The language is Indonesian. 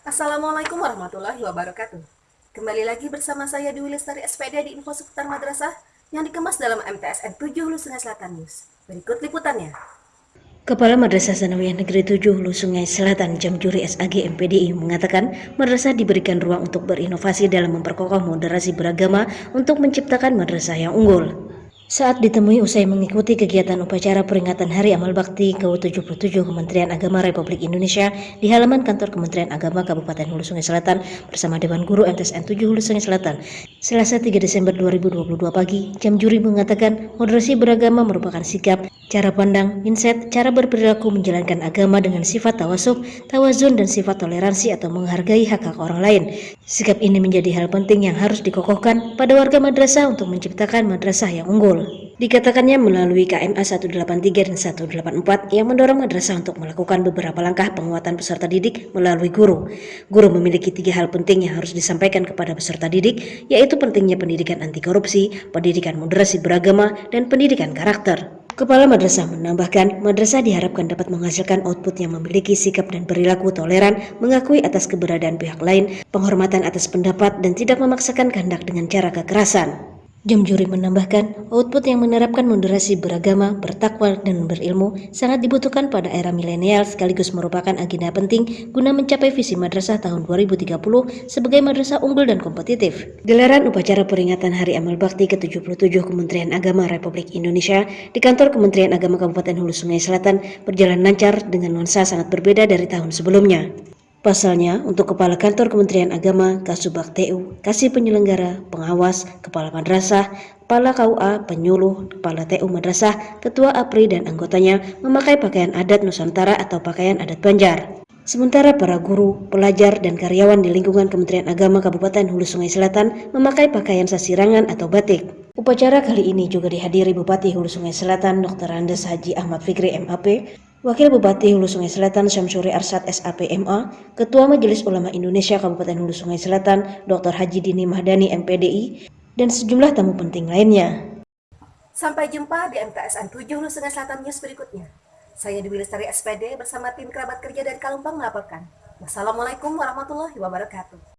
Assalamualaikum warahmatullahi wabarakatuh. Kembali lagi bersama saya Dwi Lestari SPD di Info Seputar Madrasah yang dikemas dalam MTSN 7 Hulu Sungai Selatan News. Berikut liputannya. Kepala Madrasah Sanawiyah Negeri 7 Hulu Sungai Selatan Jamjuri SAG MPDI mengatakan madrasah diberikan ruang untuk berinovasi dalam memperkokoh moderasi beragama untuk menciptakan madrasah yang unggul. Saat ditemui usai mengikuti kegiatan upacara peringatan Hari Amal Bakti ke-77 Kementerian Agama Republik Indonesia di halaman kantor Kementerian Agama Kabupaten Hulu Sungai Selatan bersama Dewan Guru MTSN 7 Hulu Sungai Selatan, Selasa 3 Desember 2022 pagi, jam juri mengatakan moderasi beragama merupakan sikap, cara pandang, mindset, cara berperilaku menjalankan agama dengan sifat tawasuk, tawazun, dan sifat toleransi atau menghargai hak-hak orang lain. Sikap ini menjadi hal penting yang harus dikokohkan pada warga madrasah untuk menciptakan madrasah yang unggul. Dikatakannya melalui KMA 183 dan 184 yang mendorong madrasah untuk melakukan beberapa langkah penguatan peserta didik melalui guru. Guru memiliki tiga hal penting yang harus disampaikan kepada peserta didik, yaitu pentingnya pendidikan anti korupsi, pendidikan moderasi beragama, dan pendidikan karakter. Kepala madrasah menambahkan, madrasah diharapkan dapat menghasilkan output yang memiliki sikap dan perilaku toleran, mengakui atas keberadaan pihak lain, penghormatan atas pendapat, dan tidak memaksakan kehendak dengan cara kekerasan. Jam juri menambahkan, output yang menerapkan moderasi beragama, bertakwa, dan berilmu sangat dibutuhkan pada era milenial sekaligus merupakan agenda penting guna mencapai visi madrasah tahun 2030 sebagai madrasah unggul dan kompetitif. Gelaran upacara peringatan Hari Amal Bakti ke-77 Kementerian Agama Republik Indonesia di kantor Kementerian Agama Kabupaten Hulu Sungai Selatan berjalan lancar dengan nuansa sangat berbeda dari tahun sebelumnya. Pasalnya, untuk Kepala Kantor Kementerian Agama, Kasubag TU, Kasih Penyelenggara, Pengawas, Kepala Madrasah, Kepala KUA, Penyuluh, Kepala TU Madrasah, Ketua APRI, dan anggotanya memakai pakaian adat Nusantara atau pakaian adat Banjar. Sementara para guru, pelajar, dan karyawan di lingkungan Kementerian Agama Kabupaten Hulu Sungai Selatan memakai pakaian sasirangan atau batik. Upacara kali ini juga dihadiri Bupati Hulu Sungai Selatan Dr. Andes Haji Ahmad Fikri MAP, Wakil Bupati Hulu Sungai Selatan Syamsuri Arsad SAPMA, Ketua Majelis Ulama Indonesia Kabupaten Hulu Sungai Selatan Dr. Haji Dini Mahdani MPDI, dan sejumlah tamu penting lainnya. Sampai jumpa di MTSN 7 Hulu Sungai Selatan News berikutnya. Saya Dewi Lestari SPD bersama tim kerabat kerja dari Kalumpang melaporkan. Wassalamualaikum warahmatullahi wabarakatuh.